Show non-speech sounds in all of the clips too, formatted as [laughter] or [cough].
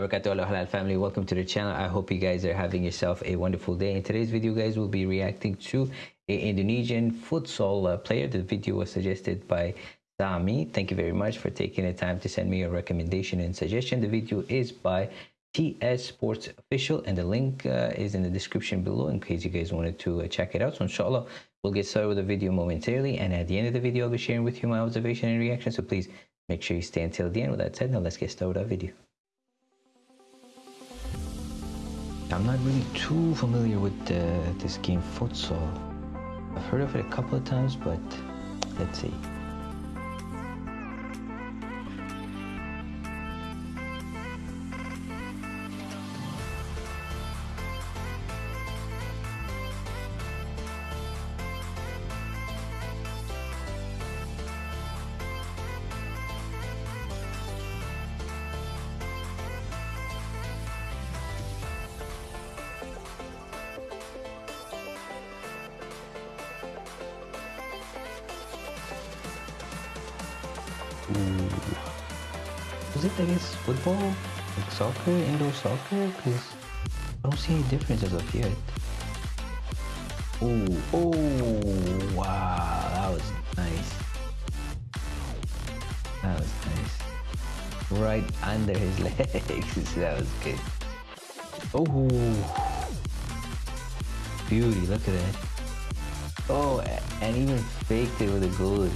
wabarakatuh family. Welcome to the channel. I hope you guys are having yourself a wonderful day. In today's video guys we'll be reacting to a indonesian futsal uh, player. The video was suggested by sami. Thank you very much for taking the time to send me a recommendation and suggestion. The video is by ts sports official and the link uh, is in the description below in case you guys wanted to uh, check it out. So inshallah we'll get started with the video momentarily. And at the end of the video i'll be sharing with you my observation and reaction. So please make sure you stay until the end. With that said now let's get started with our video I'm not really too familiar with uh, this game futsal. I've heard of it a couple of times, but let's see. Is it, I guess, football? Like soccer, indoor soccer? Because I don't see any difference as of yet. Oh, oh, wow, that was nice. That was nice. Right under his [laughs] legs. that was good. Oh, beauty, look at that. Oh, and even faked it with a goal.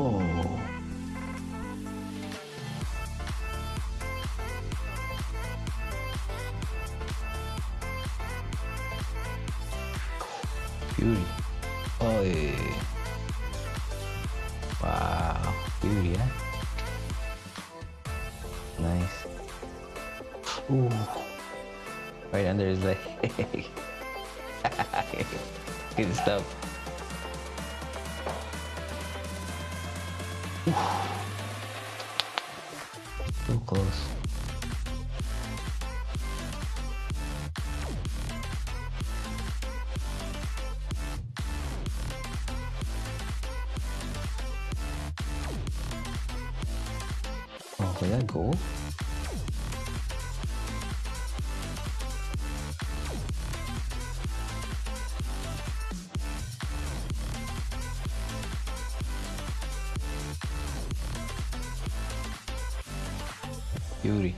Oh. Beauty. Oh. Wow. Beauty, yeah? Nice. Ooh. Right under his leg. [laughs] Good stuff. So close. Oh, where that go? Beauty.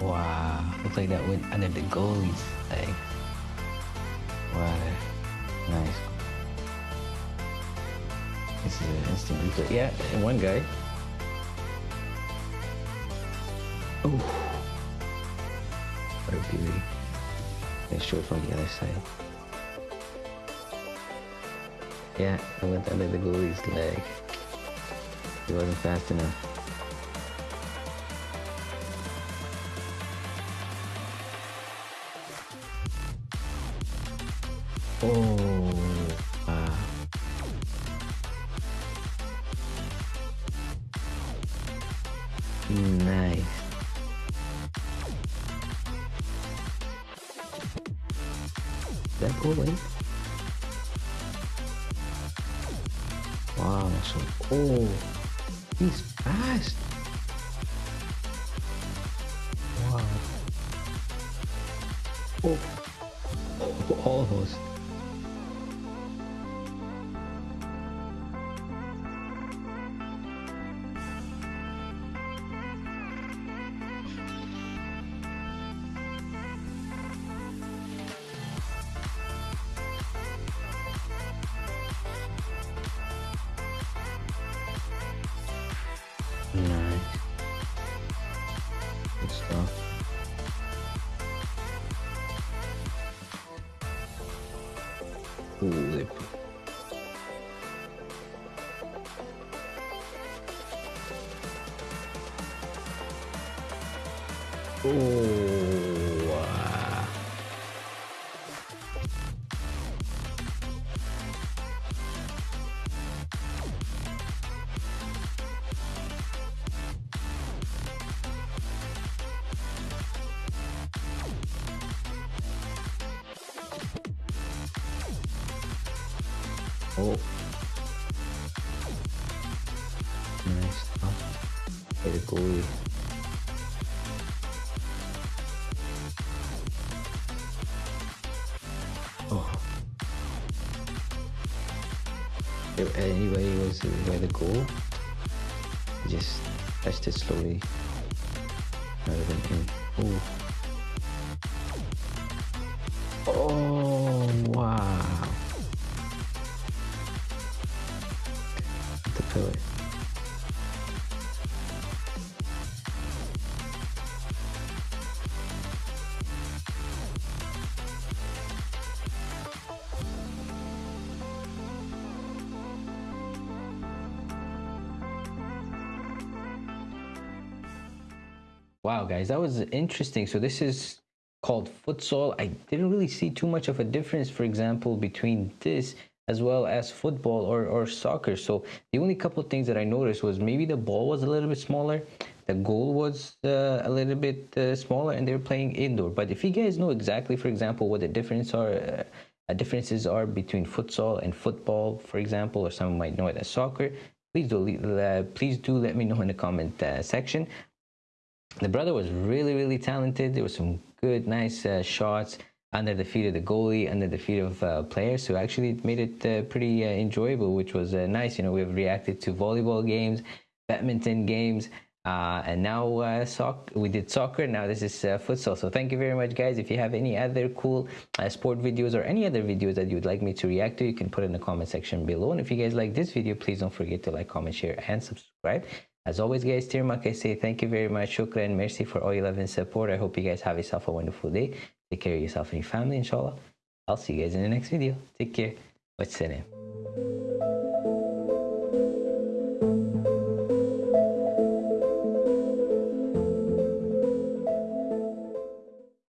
Wow, looks like that went under the goalie's leg. Wow, nice. This is an instant replay. Yeah, one guy. Oh, what a beauty. Let's show it from the other side. Yeah, I went under the goalie's leg. He wasn't fast enough. Oh, That go in? Wow, so oh he's fast. Wow. Oh, oh almost. and stuff. Holy Oh. Oh. Nice oh. stuff. Very goalie. Oh. If anybody was by the goal, just touched it slowly rather than. Oh. Oh Wow, guys, that was interesting. So this is called futsal. I didn't really see too much of a difference, for example, between this as well as football or, or soccer. So the only couple things that I noticed was maybe the ball was a little bit smaller, the goal was uh, a little bit uh, smaller, and they were playing indoor. But if you guys know exactly, for example, what the difference are, uh, differences are between futsal and football, for example, or some might know it as soccer, please do uh, please do let me know in the comment uh, section. The brother was really really talented. There were some good, nice uh, shots under the feet of the goalie, under the feet of uh, players. So actually, it made it uh, pretty uh, enjoyable, which was uh, nice. You know, we've reacted to volleyball games, badminton games. Uh, and now soc- we did soccer. Now this is futsal. So thank you very much, guys. If you have any other cool sport videos or any other videos that you would like me to react to, you can put in the comment section below. And if you guys like this video, please don't forget to like, comment, share, and subscribe. As always, guys, Tirmak, I say thank you very much. Shukran, merci for all your love and support. I hope you guys have yourself a wonderful day. Take care of yourself and your family, inshallah. I'll see you guys in the next video. Take care. What's the name?